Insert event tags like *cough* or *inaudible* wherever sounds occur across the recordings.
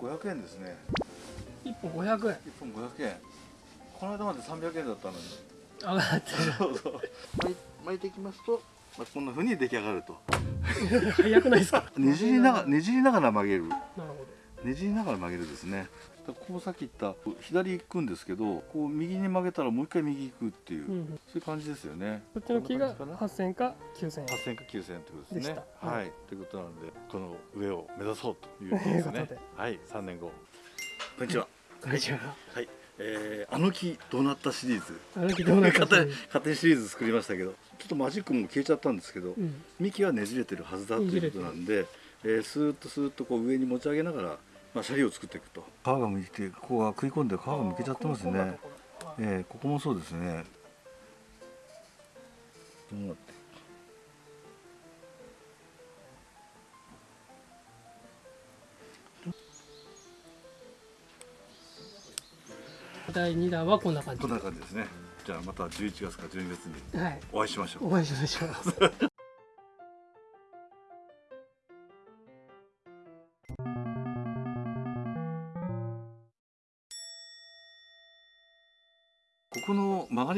500円ですね。1本500円。1本500円。この間まで300円だったのに。上がってそうそう。巻いていきますと、まあ、こんな風に出来上がると。る早くないですか？*laughs* ねじりながらねじりながら曲げる。なるほねじりながら曲げるですねこうさっき言った左行くんですけどこう右に曲げたらもう一回右行くっていう、ど、うんうん、そういう感じですよね。こっちの木がこんな感じか8000円か9000円。な8000か9000円ってことですね。でした。は、はい。いということなんでこの上を目指そうという *laughs* ことで。すね。はい。3年後。こんにちは。こんにちは。はい、えー、あの木どうなったシリーズ。あの木どうなった勝手んに勝手にシリーズ作りましたけどちょっとマジックも消えちゃったんですけど、うん。幹はねじれてるはずだということなんで、えー、スーッとスーッとこう上に持ち上げながら、まあ、シャリを作っていくと。皮がむいてここが食い込んで皮がむけちゃってますね、えー、ここもそうですね。どうなって第2弾はこんな感じ。こんな感じですね。じゃあまた11月か12月にはい。お会いしましょう。お会いしましょう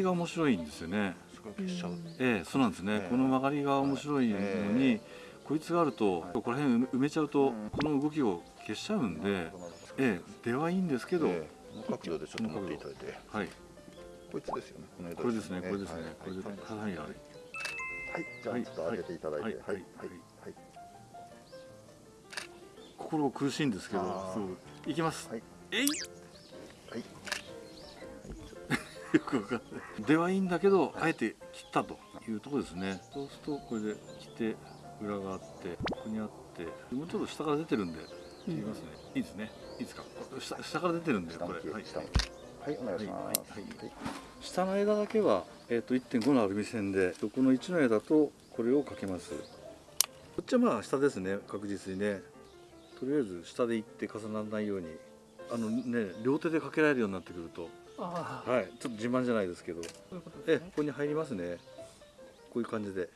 りが面白いんですよね。ええそうなんですね、ええ。この曲がりが面白いのに、えこいつがあると、ここら辺埋めちゃうと、この動きを消しちゃうんで、ええ出はいいんですけど、ええ。この角度でちょっと持っていただいて。はい、こいつですよね。この枝これですね、これですね、はい。これで、はい。はい。じゃあはいちょっと上げていただいて。ははい。い。はい。はい。心苦しいんですけどあー、そう。いきます。はい。えい *laughs* よくわかんない。出はいいんだけど、あえて切ったというところですね。そうすると、これで切って、裏があって、ここにあって、もうちょっと下から出てるんで、切りますね。いいですね。いいですか？下下から出てるんで、下これ。はいはいお願いしますはいはい下の枝だけは、えー、と1.5のアルミ線でこの1の枝とこれをかけますこっちはまあ下ですね確実にねとりあえず下で行って重ならないようにあのね両手でかけられるようになってくるとはい。ちょっと自慢じゃないですけど。そういうことえここに入りますね。こういう感じで。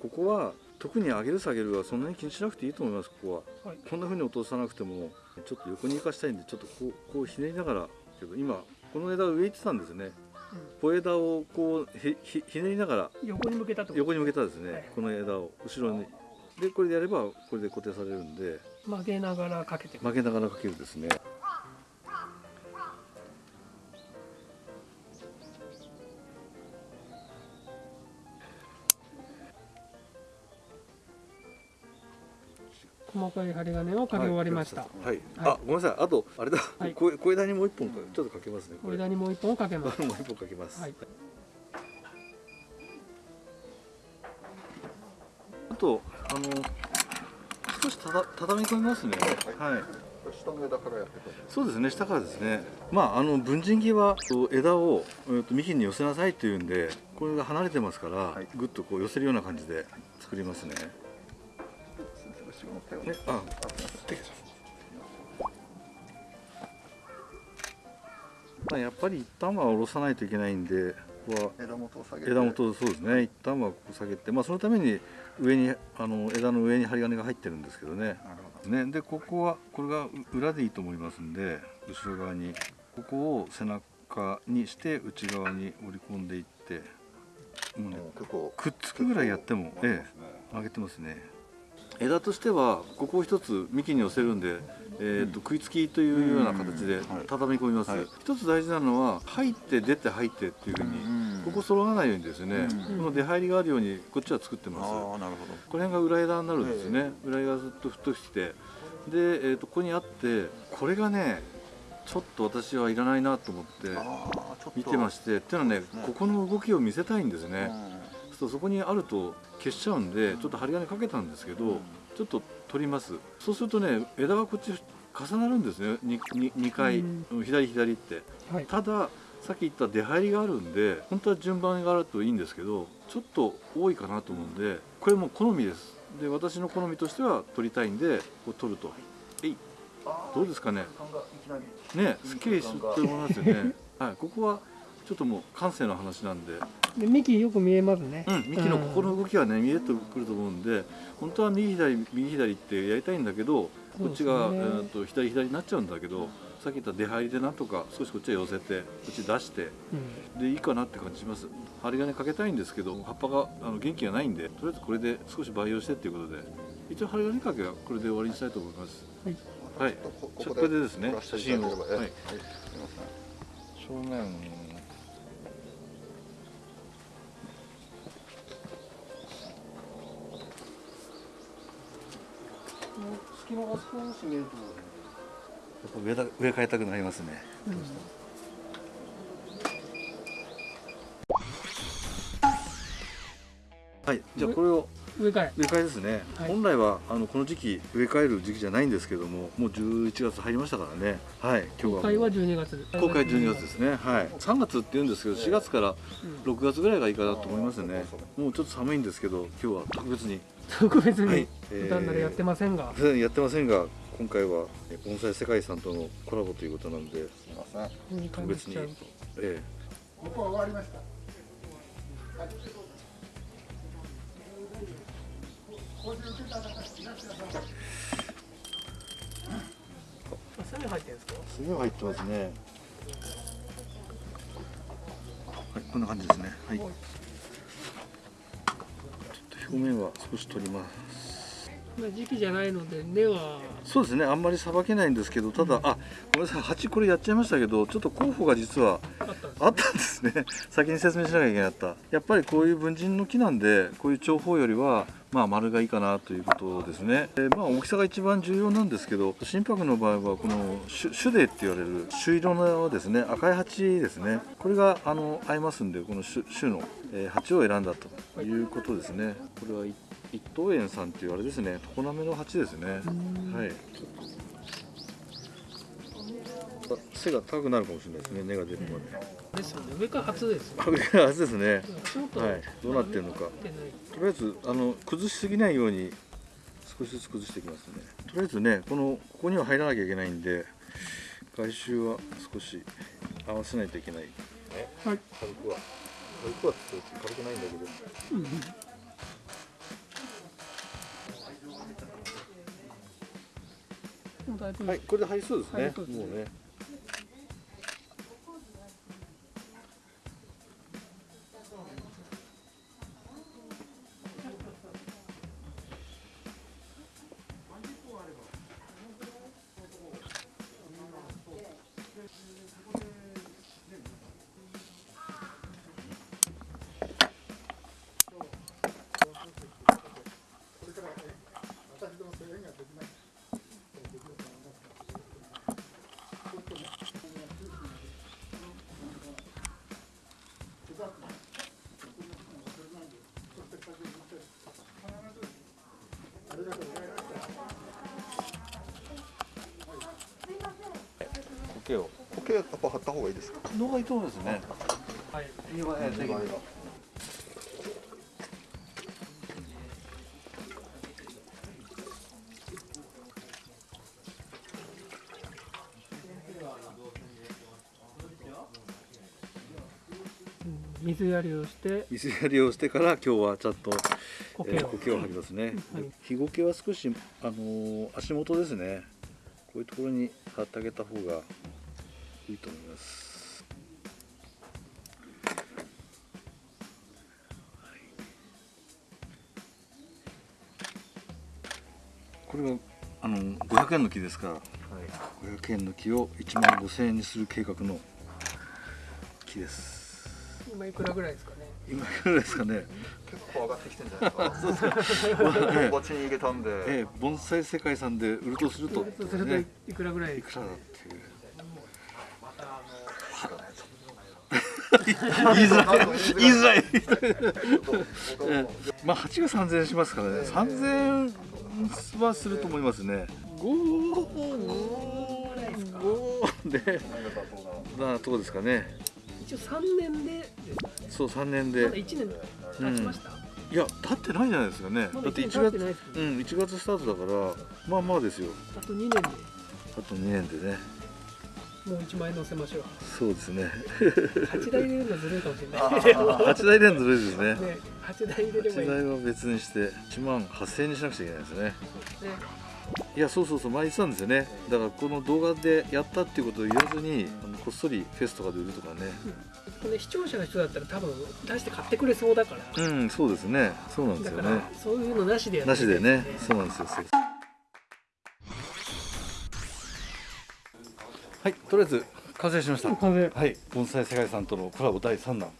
ここは特に上げる下げるはそんなに気にしなくていいと思いますここは。はい。こんな風に落とさなくてもちょっと横に行かしたいんでちょっとこうこうひねりながらけど今この枝上行ってたんですね。小枝をこうひひひねりながらうん横に向けたと横に向けたですね、はい。この枝を後ろに。でこれでやればこれで固定されるんで。曲げながらかけて曲げながらかけるですね細かい針金をかけ終わりました、はい、はい。あごめんなさい。あとあれだ、はい。小小枝にもう一本か。ちょっとかけますねこれ。枝にもう一本かけます。*laughs* もう一本かけます、はい。あとあの少したた畳み込みますね。はい。これ下の枝からやってくださそうですね下からですね。まああの文人木は枝を、えー、と幹に寄せなさいっていうんでこれが離れてますから、い。ぐっとこう寄せるような感じで作りますねいすいません後ろの手をねああすいませんまあやっぱり一旦は下ろさないといけないんでここは枝元を下げて。枝元そうですね。一旦はここ下げてまあそのために上にあの枝の上に針金が入ってるんですけどね。なるほね。でここはこれがう裏でいいと思いますんで後ろ側に。ここを背中にして内側に折り込んでいってもうねくっつくぐらいやってもね。え上げてますね枝としてはここを一つ幹に寄せるんで、えーと食いつきというような形で畳み込みます、はい。一つ大事なのは入って出て入ってっていうふうに、うん。ここ揃わないようにですね、うん。この出入りがあるようにこっちは作ってます。なるほど。この辺が裏枝になるんですよね、裏枝がずっと太くしてで、えー、とここにあってこれがねちょっと私はいらないなと思って見てましてっていうのはねここの動きを見せたいんですね、うそこにあると消しちゃうんでちょっと針金かけたんですけど、うん。ちょっと取ります。そうするとね枝がこっち重なるんですね。2, 2回、うん。左左って。はい。たださっき言った出入りがあるんで本当は順番があるといいんですけどちょっと多いかなと思うんでこれも好みです。で私の好みとしては取りたいんでこう取ると。えい。どうですかね。ねすっきり。すると思いますよね。*laughs* はい。ここはちょっともう感性の話なんで、で幹よく見えますね。うん、幹のここの動きはね見えてくると思うんで本当は右左右左ってやりたいんだけどこっちが、ねえー、と左左になっちゃうんだけどさっき言った出入りでなんとか少しこっちへ寄せてこっち出してうん。でいいかなって感じします。針金かけたいんですけど葉っぱがあの元気がないんでとりあえずこれで少し培養してっていうことで一応針金かけはこれで終わりにしたいと思います。はい。はい。ここれでですね写真を。はい。えはい。正面隙間が少し見えるところやっぱ上だ上変えたくなりますね。はいじゃあこれを上から植え替えですね、はい。本来はあのこの時期植え替える時期じゃないんですけどももう11月入りましたからね。はい今日は公開は12月。公開12月ですね。はい。3月って言うんですけど4月から6月ぐらいがいいかなと思いますね。もうちょっと寒いんですけど今日は特別に特別にはい。普段ならやってませんが、普段やってませんが今回はえ盆栽世界遺産とのコラボということなんですみません。特別にえあ墨入ってるんですか入ってますね。はいこんな感じですね。はい表面は少し取ります。まあ時期じゃないので根は。そうですね。あんまりさばけないんですけどただ、あごめんなさい。鉢これやっちゃいましたけどちょっと候補が実はあったんですね。*laughs* 先に説明しなきゃいけなかった。やっぱりこういう文人の木なんでこういう長方よりはまあ丸がいいかなということですね。でまあ大きさが一番重要なんですけど心拍の場合はこの種種デって言われる朱色のですね赤い鉢ですね。これがあの合いますんでこの種種の、えー鉢を選んだということですね。これは一一等園さんっていうあれですね常滑の鉢ですね。はい。あ背が高くなるかもしれないですね根が出るまで。ですよね。上から初ですあれが初ですね。はい。どうなってるのか。とりあえずあの崩しすぎないように少しずつ崩していきますね。とりあえずねこのここには入らなきゃいけないんで外周は少し合わせないといけない。ねはい。軽くは。軽くは軽くないんだけど。うんはいこれで入りそうですね。ね。もうねを苔やっぱ貼った方がいいですか？のがいいと思いますね。はい。庭へ庭へうん水やりをして。水やりをしてから今日はちゃんと苔を。えー苔を剥ぎますね、はい。日苔は少し、あのー足元ですね。こういうところに貼ってあげた方がいいと思います、これはあの500円の木ですから、500円の木を1万5000円にする計画の木です。今いくらぐらいですかね？今いくらですかね？結構上がってきてんじゃないですか。ええこっちに行けたんで、ええ、盆栽世界遺産で売るとすると、そうするとねいくらぐらい？いくらだっていう。知らないぞ言いづらい。言いづらい。まあ八が三千円しますからね。三千円はすると思いますね。五五五で、何がそうなとこですかね。一応3年でそう三年でまだ。1年経ちました、うんいや経ってないじゃないですかね。だってまだ一一月年経ってないですうん一月スタートだからまあまあですよ。あと2年であと二年でね。もう一枚乗せましょう。そうですね。8台入れるのずるいかもしれない。でも8台連続ですね。ね8台入れればい。8い台は別にして1万8000円にしなくちゃいけないですね。ね。いやそうそうそう前言ってたんですよね。だからこの動画でやったっていうことを言わずにあのこっそりフェスとかで売るとかね。これ視聴者の人だったら多分出して買ってくれそうだから。うんそうですね。そうなんですよね。だからそういうのなしでやってなしでね。そうなんですよはいとりあえず完成しました。風はい盆栽世界さんとのコラボ第3弾、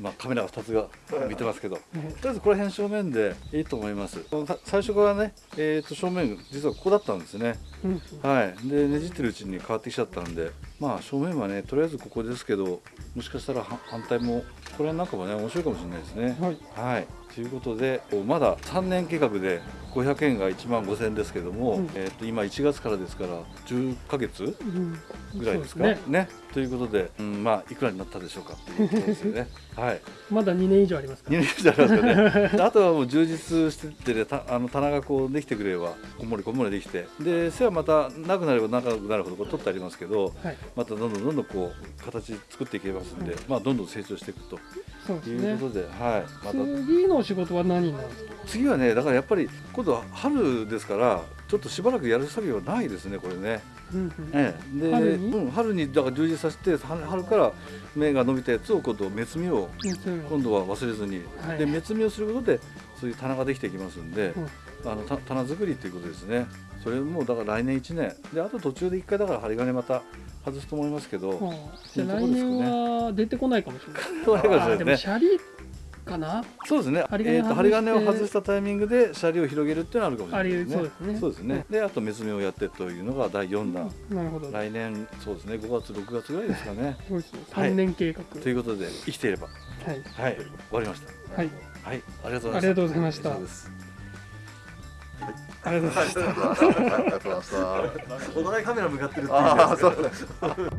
まあカメラが2つが見てますけど。とりあえずこの辺正面でいいと思います。さ最初からね、えー、と正面実はここだったんですね。うんはい。でねじってるうちに変わってきちゃったんで。まあ正面はねとりあえずここですけどもしかしたらは反対もこれなんかもね面白いかもしれないですね。はい。はい、ということでまだ3年計画で500円が1万5000円ですけども、うん。えー、と今1月からですから10ヶ月うん。ぐらいですか？そうね。ということで、うん、まあいくらになったでしょうかっていうことですよね。*laughs* はい。まだ2年以上ありますか2ら年以上ありますよね。*laughs* であとはもう充実してて、ね、たあの棚がこうできてくれればこんもりこんもりできて。で背はまたなくなれば長くなるほどこう取ってありますけどはい。またどんどんどんどんこう形作っていけますんで、まあどんどん成長していくとそうですね。いうことで、はいまた。次の仕事は何になるんですか？次はねだからやっぱり今度は春ですからちょっとしばらくやる作業はないですねこれね、うんうん。ええ、で春に？うん、春にだから充実させて春春から芽が伸びたやつを今度目摘みを今度は忘れずに、はい。で目摘みをすることでそういう棚ができていきますんで、うん。あのた棚作りっていうことですね。それもだから来年1年。であと途中で1回だから針金また外すと思いますけど、ああじ来年は出てこないかもしれない。そういですもシャリかな？そうですね。えーと針金を外したタイミングでシャリを広げるっていうのはあるかもしれないですねそうですね。ですね。であと目摘みをやってというのが第4弾、なるほど。来年そうですね。5月6月ぐらいですかね。*laughs* そうですね。はい。3年計画。ということで生きていれば。はい。はい。終わりました。はい。はい。ありがとうございました。ありがとうございました。以上ですありがとうございました。お互いカメラ向かってるっていう。